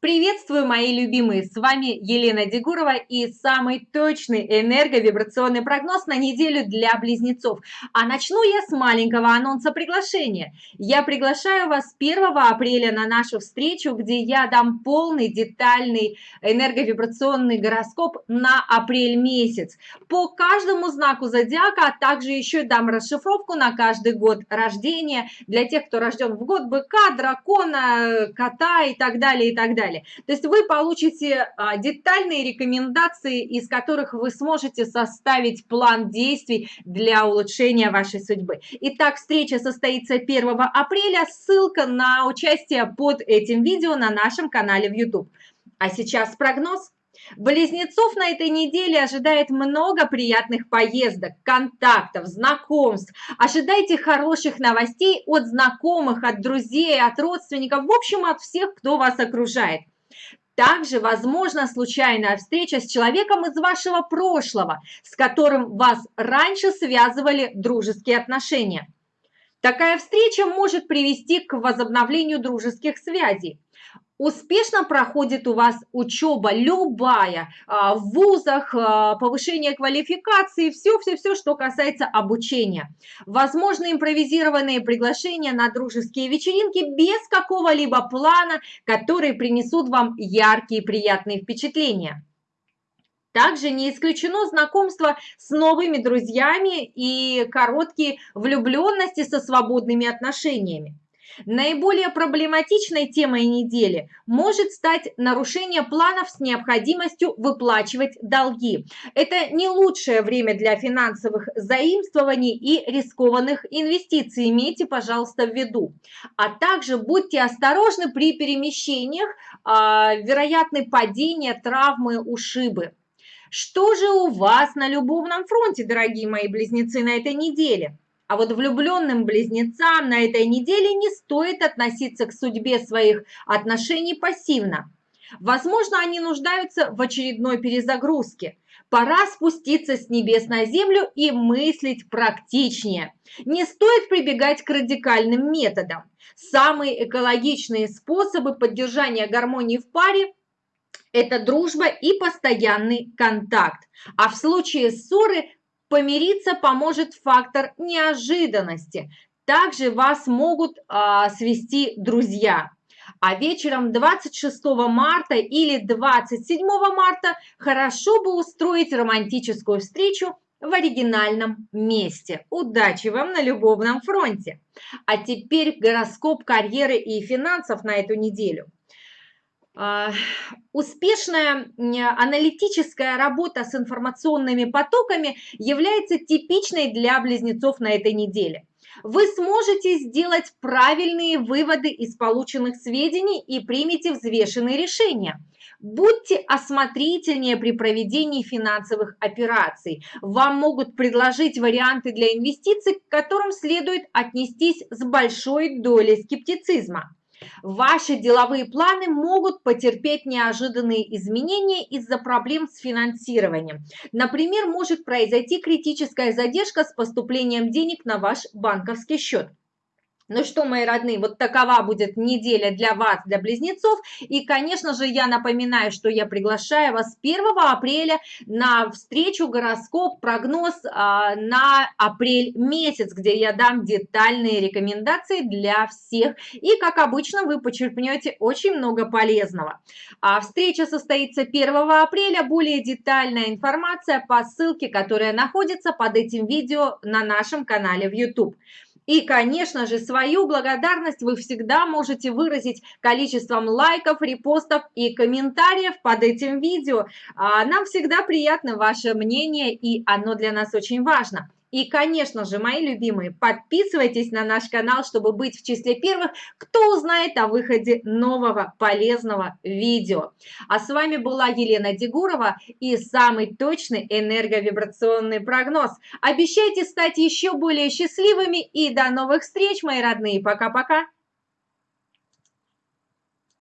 Приветствую, мои любимые! С вами Елена Дегурова и самый точный энерговибрационный прогноз на неделю для близнецов. А начну я с маленького анонса приглашения. Я приглашаю вас 1 апреля на нашу встречу, где я дам полный детальный энерговибрационный гороскоп на апрель месяц. По каждому знаку зодиака, а также еще дам расшифровку на каждый год рождения для тех, кто рожден в год быка, дракона, кота и так далее, и так далее. То есть вы получите а, детальные рекомендации, из которых вы сможете составить план действий для улучшения вашей судьбы. Итак, встреча состоится 1 апреля. Ссылка на участие под этим видео на нашем канале в YouTube. А сейчас прогноз. Близнецов на этой неделе ожидает много приятных поездок, контактов, знакомств. Ожидайте хороших новостей от знакомых, от друзей, от родственников, в общем, от всех, кто вас окружает. Также возможна случайная встреча с человеком из вашего прошлого, с которым вас раньше связывали дружеские отношения. Такая встреча может привести к возобновлению дружеских связей успешно проходит у вас учеба, любая, а, в вузах, а, повышение квалификации, все-все-все, что касается обучения. Возможно, импровизированные приглашения на дружеские вечеринки без какого-либо плана, которые принесут вам яркие приятные впечатления. Также не исключено знакомство с новыми друзьями и короткие влюбленности со свободными отношениями. Наиболее проблематичной темой недели может стать нарушение планов с необходимостью выплачивать долги. Это не лучшее время для финансовых заимствований и рискованных инвестиций. Имейте, пожалуйста, в виду. А также будьте осторожны при перемещениях, а, вероятны падения, травмы, ушибы. Что же у вас на любовном фронте, дорогие мои близнецы, на этой неделе? А вот влюбленным близнецам на этой неделе не стоит относиться к судьбе своих отношений пассивно. Возможно, они нуждаются в очередной перезагрузке. Пора спуститься с небес на землю и мыслить практичнее. Не стоит прибегать к радикальным методам. Самые экологичные способы поддержания гармонии в паре – это дружба и постоянный контакт. А в случае ссоры Помириться поможет фактор неожиданности. Также вас могут а, свести друзья. А вечером 26 марта или 27 марта хорошо бы устроить романтическую встречу в оригинальном месте. Удачи вам на любовном фронте! А теперь гороскоп карьеры и финансов на эту неделю. А, успешная аналитическая работа с информационными потоками является типичной для близнецов на этой неделе. Вы сможете сделать правильные выводы из полученных сведений и примете взвешенные решения. Будьте осмотрительнее при проведении финансовых операций. Вам могут предложить варианты для инвестиций, к которым следует отнестись с большой долей скептицизма. Ваши деловые планы могут потерпеть неожиданные изменения из-за проблем с финансированием. Например, может произойти критическая задержка с поступлением денег на ваш банковский счет. Ну что, мои родные, вот такова будет неделя для вас, для близнецов. И, конечно же, я напоминаю, что я приглашаю вас 1 апреля на встречу гороскоп, прогноз а, на апрель месяц, где я дам детальные рекомендации для всех. И, как обычно, вы почерпнете очень много полезного. А встреча состоится 1 апреля. Более детальная информация по ссылке, которая находится под этим видео на нашем канале в YouTube. И, конечно же, свою благодарность вы всегда можете выразить количеством лайков, репостов и комментариев под этим видео. А, нам всегда приятно ваше мнение, и оно для нас очень важно. И, конечно же, мои любимые, подписывайтесь на наш канал, чтобы быть в числе первых, кто узнает о выходе нового полезного видео. А с вами была Елена Дегурова и самый точный энерговибрационный прогноз. Обещайте стать еще более счастливыми и до новых встреч, мои родные. Пока-пока.